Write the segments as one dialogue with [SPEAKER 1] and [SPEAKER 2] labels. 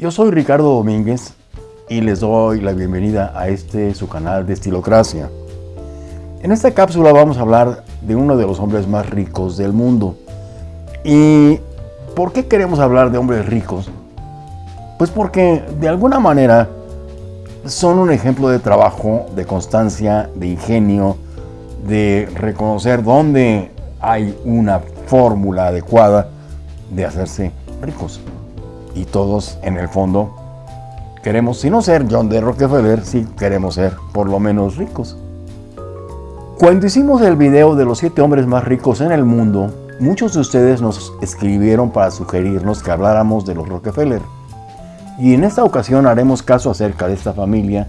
[SPEAKER 1] Yo soy Ricardo Domínguez y les doy la bienvenida a este su canal de Estilocracia. En esta cápsula vamos a hablar de uno de los hombres más ricos del mundo. ¿Y por qué queremos hablar de hombres ricos? Pues porque de alguna manera son un ejemplo de trabajo, de constancia, de ingenio, de reconocer dónde hay una fórmula adecuada de hacerse ricos. Y todos, en el fondo, queremos, si no ser John D. Rockefeller, sí queremos ser por lo menos ricos. Cuando hicimos el video de los 7 hombres más ricos en el mundo, muchos de ustedes nos escribieron para sugerirnos que habláramos de los Rockefeller. Y en esta ocasión haremos caso acerca de esta familia,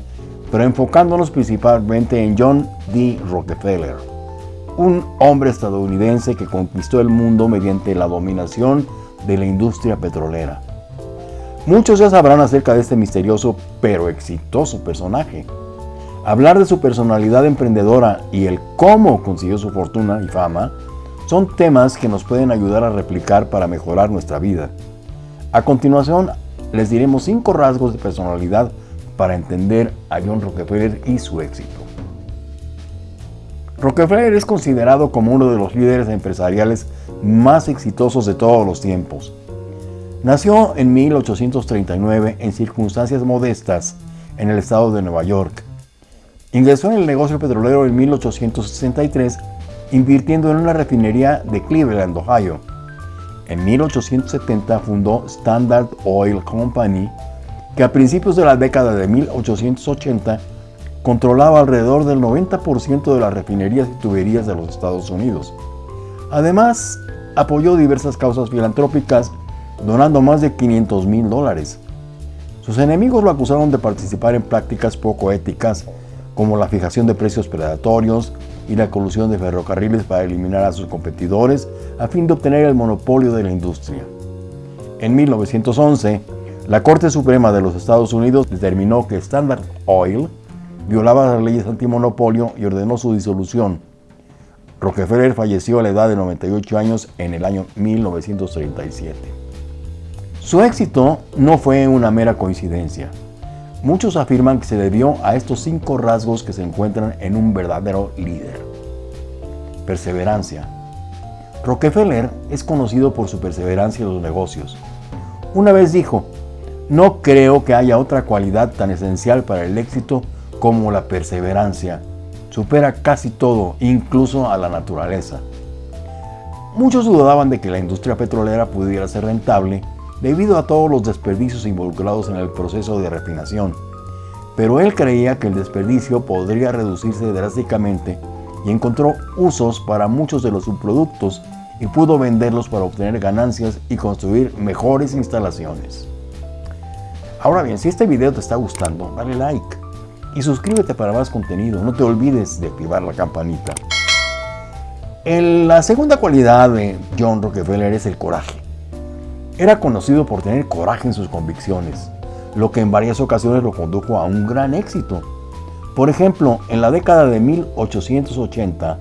[SPEAKER 1] pero enfocándonos principalmente en John D. Rockefeller, un hombre estadounidense que conquistó el mundo mediante la dominación de la industria petrolera. Muchos ya sabrán acerca de este misterioso pero exitoso personaje. Hablar de su personalidad emprendedora y el cómo consiguió su fortuna y fama son temas que nos pueden ayudar a replicar para mejorar nuestra vida. A continuación, les diremos cinco rasgos de personalidad para entender a John Rockefeller y su éxito. Rockefeller es considerado como uno de los líderes empresariales más exitosos de todos los tiempos. Nació en 1839 en circunstancias modestas en el estado de Nueva York. Ingresó en el negocio petrolero en 1863 invirtiendo en una refinería de Cleveland, Ohio. En 1870 fundó Standard Oil Company, que a principios de la década de 1880 controlaba alrededor del 90% de las refinerías y tuberías de los Estados Unidos. Además, apoyó diversas causas filantrópicas, donando más de 500 mil dólares. Sus enemigos lo acusaron de participar en prácticas poco éticas, como la fijación de precios predatorios y la colusión de ferrocarriles para eliminar a sus competidores a fin de obtener el monopolio de la industria. En 1911, la Corte Suprema de los Estados Unidos determinó que Standard Oil violaba las leyes antimonopolio y ordenó su disolución. Rockefeller falleció a la edad de 98 años en el año 1937. Su éxito no fue una mera coincidencia. Muchos afirman que se debió a estos cinco rasgos que se encuentran en un verdadero líder. Perseverancia. Rockefeller es conocido por su perseverancia en los negocios. Una vez dijo, no creo que haya otra cualidad tan esencial para el éxito como la perseverancia. Supera casi todo, incluso a la naturaleza. Muchos dudaban de que la industria petrolera pudiera ser rentable debido a todos los desperdicios involucrados en el proceso de refinación, pero él creía que el desperdicio podría reducirse drásticamente y encontró usos para muchos de los subproductos y pudo venderlos para obtener ganancias y construir mejores instalaciones. Ahora bien, si este video te está gustando, dale like y suscríbete para más contenido. No te olvides de activar la campanita. la segunda cualidad de John Rockefeller es el coraje. Era conocido por tener coraje en sus convicciones, lo que en varias ocasiones lo condujo a un gran éxito. Por ejemplo, en la década de 1880,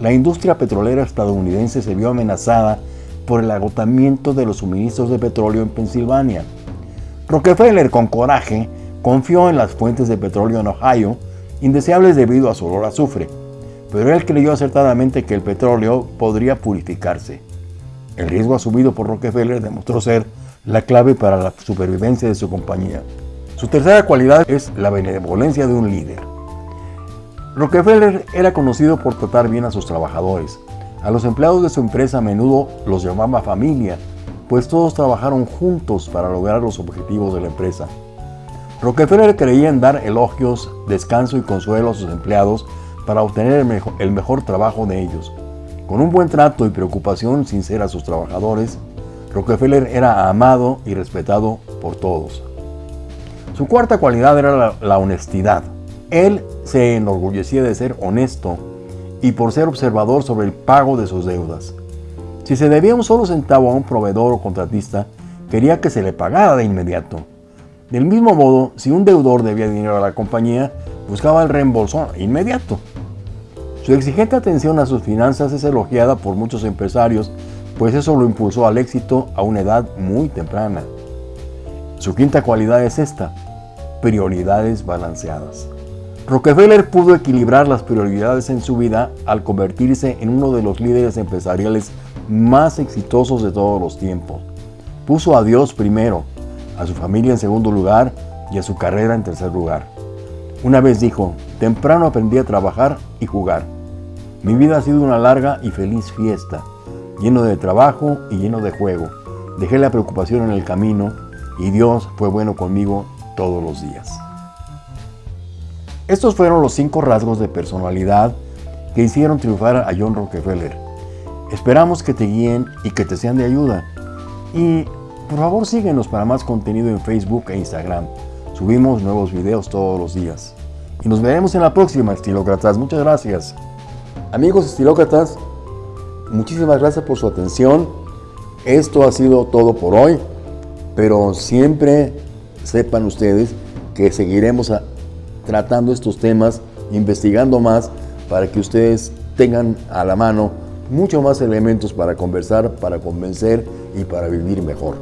[SPEAKER 1] la industria petrolera estadounidense se vio amenazada por el agotamiento de los suministros de petróleo en Pensilvania. Rockefeller, con coraje, Confió en las fuentes de petróleo en Ohio, indeseables debido a su olor a azufre, pero él creyó acertadamente que el petróleo podría purificarse. El riesgo asumido por Rockefeller demostró ser la clave para la supervivencia de su compañía. Su tercera cualidad es la benevolencia de un líder. Rockefeller era conocido por tratar bien a sus trabajadores. A los empleados de su empresa a menudo los llamaba familia, pues todos trabajaron juntos para lograr los objetivos de la empresa. Rockefeller creía en dar elogios, descanso y consuelo a sus empleados para obtener el mejor, trabajo de ellos. Con un buen trato y preocupación sincera a sus trabajadores, Rockefeller era amado y respetado por todos. Su cuarta cualidad era la, la, honestidad. Él se enorgullecía de ser honesto y por ser observador sobre el pago de sus deudas. Si se debía un solo centavo a un proveedor o contratista, quería que se le pagara de inmediato. Del mismo modo, si un deudor debía dinero a la compañía, buscaba el reembolso inmediato. Su exigente atención a sus finanzas es elogiada por muchos empresarios, pues eso lo impulsó al éxito a una edad muy temprana. Su quinta cualidad es esta, prioridades balanceadas. Rockefeller pudo equilibrar las prioridades en su vida al convertirse en uno de los líderes empresariales más exitosos de todos los tiempos. Puso a Dios primero, a su familia en segundo lugar y a su carrera en tercer lugar. Una vez dijo, temprano aprendí a trabajar y jugar. Mi vida ha sido una larga y feliz fiesta, lleno de trabajo y lleno de juego. Dejé la preocupación en el camino y Dios fue bueno conmigo todos los días. Estos fueron los cinco rasgos de personalidad que hicieron triunfar a John Rockefeller. Esperamos que te guíen y que te sean de ayuda. Y por favor síguenos para más contenido en Facebook e Instagram. Subimos nuevos videos todos los días. Y nos veremos en la próxima, estilócratas. Muchas gracias. Amigos estilócratas, muchísimas gracias por su atención. Esto ha sido todo por hoy, pero siempre sepan ustedes que seguiremos tratando estos temas, investigando más para que ustedes tengan a la mano mucho más elementos para conversar, para convencer y para vivir mejor.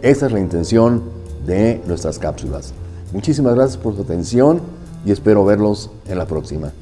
[SPEAKER 1] Esa es la intención de nuestras cápsulas. Muchísimas gracias por su atención y espero verlos en la próxima.